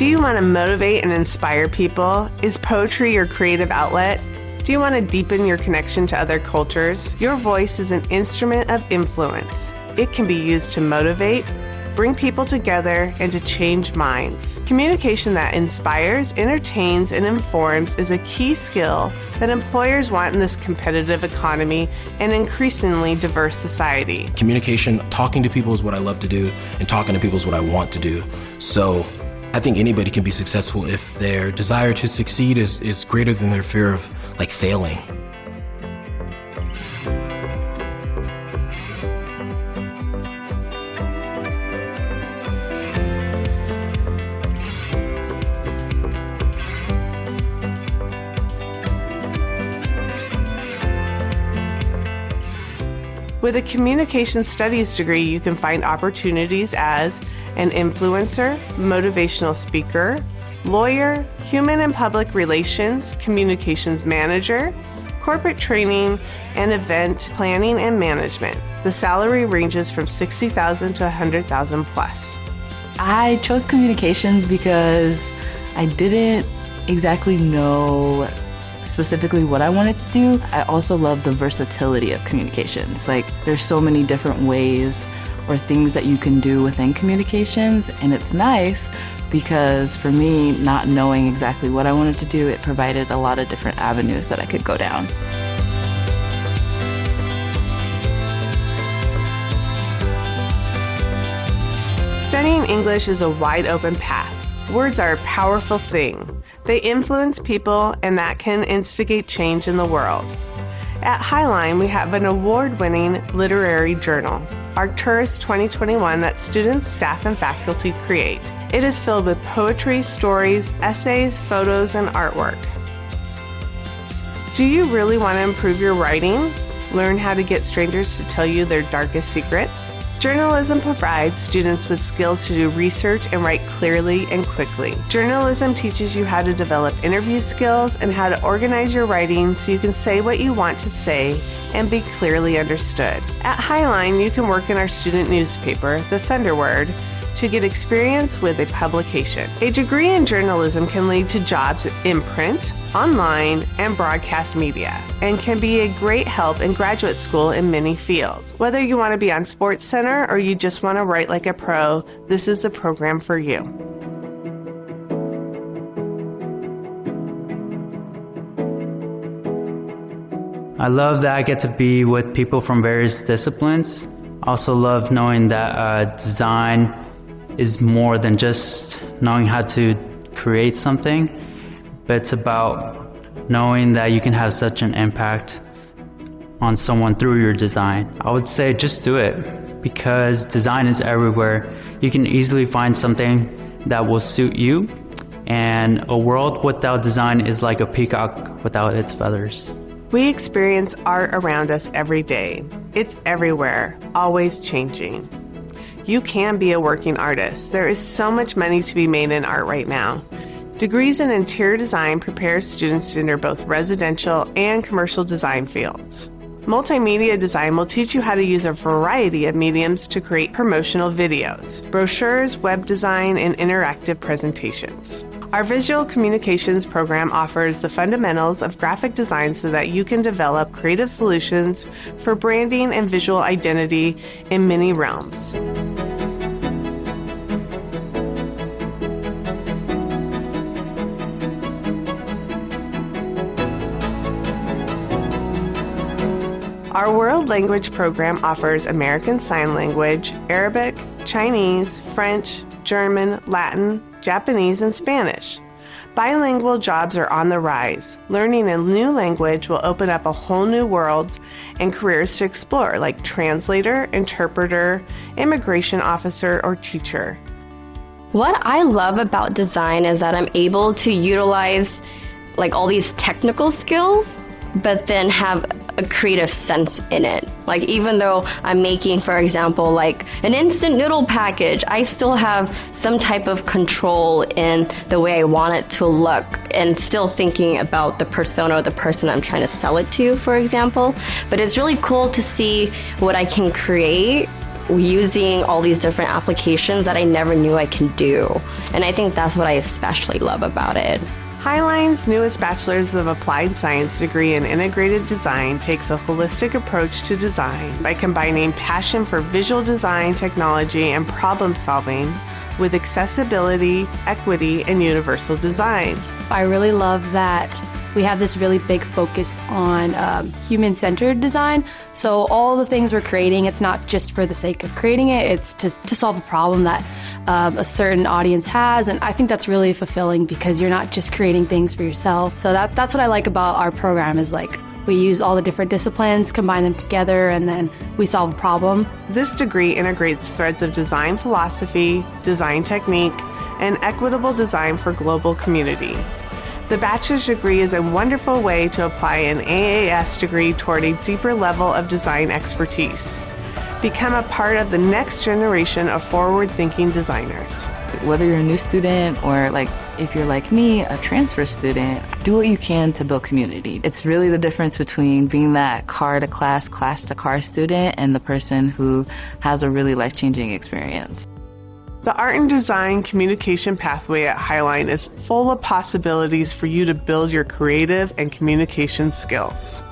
Do you want to motivate and inspire people? Is poetry your creative outlet? Do you want to deepen your connection to other cultures? Your voice is an instrument of influence. It can be used to motivate, bring people together, and to change minds. Communication that inspires, entertains, and informs is a key skill that employers want in this competitive economy and increasingly diverse society. Communication, talking to people is what I love to do, and talking to people is what I want to do. So I think anybody can be successful if their desire to succeed is, is greater than their fear of like failing. With a communication studies degree, you can find opportunities as an influencer, motivational speaker, lawyer, human and public relations, communications manager, corporate training, and event planning and management. The salary ranges from 60,000 to 100,000 plus. I chose communications because I didn't exactly know specifically what I wanted to do. I also love the versatility of communications. Like there's so many different ways or things that you can do within communications and it's nice because for me, not knowing exactly what I wanted to do, it provided a lot of different avenues that I could go down. Studying English is a wide open path. Words are a powerful thing. They influence people, and that can instigate change in the world. At Highline, we have an award winning literary journal, Arcturus 2021, that students, staff, and faculty create. It is filled with poetry, stories, essays, photos, and artwork. Do you really want to improve your writing? Learn how to get strangers to tell you their darkest secrets? Journalism provides students with skills to do research and write clearly and quickly. Journalism teaches you how to develop interview skills and how to organize your writing so you can say what you want to say and be clearly understood. At Highline, you can work in our student newspaper, The Thunderword, to get experience with a publication. A degree in journalism can lead to jobs in print, online, and broadcast media, and can be a great help in graduate school in many fields. Whether you want to be on SportsCenter or you just want to write like a pro, this is the program for you. I love that I get to be with people from various disciplines. Also love knowing that uh, design is more than just knowing how to create something, but it's about knowing that you can have such an impact on someone through your design. I would say just do it because design is everywhere. You can easily find something that will suit you, and a world without design is like a peacock without its feathers. We experience art around us every day. It's everywhere, always changing. You can be a working artist. There is so much money to be made in art right now. Degrees in interior design prepare students to enter both residential and commercial design fields. Multimedia design will teach you how to use a variety of mediums to create promotional videos, brochures, web design, and interactive presentations. Our visual communications program offers the fundamentals of graphic design so that you can develop creative solutions for branding and visual identity in many realms. Our World Language program offers American Sign Language, Arabic, Chinese, French, German, Latin, Japanese, and Spanish. Bilingual jobs are on the rise. Learning a new language will open up a whole new world and careers to explore, like translator, interpreter, immigration officer, or teacher. What I love about design is that I'm able to utilize like all these technical skills but then have a creative sense in it. Like even though I'm making, for example, like an instant noodle package, I still have some type of control in the way I want it to look and still thinking about the persona or the person I'm trying to sell it to, for example. But it's really cool to see what I can create using all these different applications that I never knew I can do. And I think that's what I especially love about it. Highline's newest Bachelor's of Applied Science degree in Integrated Design takes a holistic approach to design by combining passion for visual design, technology, and problem solving with accessibility, equity, and universal design. I really love that we have this really big focus on um, human centered design. So, all the things we're creating, it's not just for the sake of creating it, it's to, to solve a problem that um, a certain audience has. And I think that's really fulfilling because you're not just creating things for yourself. So, that, that's what I like about our program is like we use all the different disciplines, combine them together, and then we solve a problem. This degree integrates threads of design philosophy, design technique, and equitable design for global community. The bachelor's degree is a wonderful way to apply an AAS degree toward a deeper level of design expertise. Become a part of the next generation of forward thinking designers. Whether you're a new student or like if you're like me, a transfer student, do what you can to build community. It's really the difference between being that car to class, class to car student and the person who has a really life changing experience. The art and design communication pathway at Highline is full of possibilities for you to build your creative and communication skills.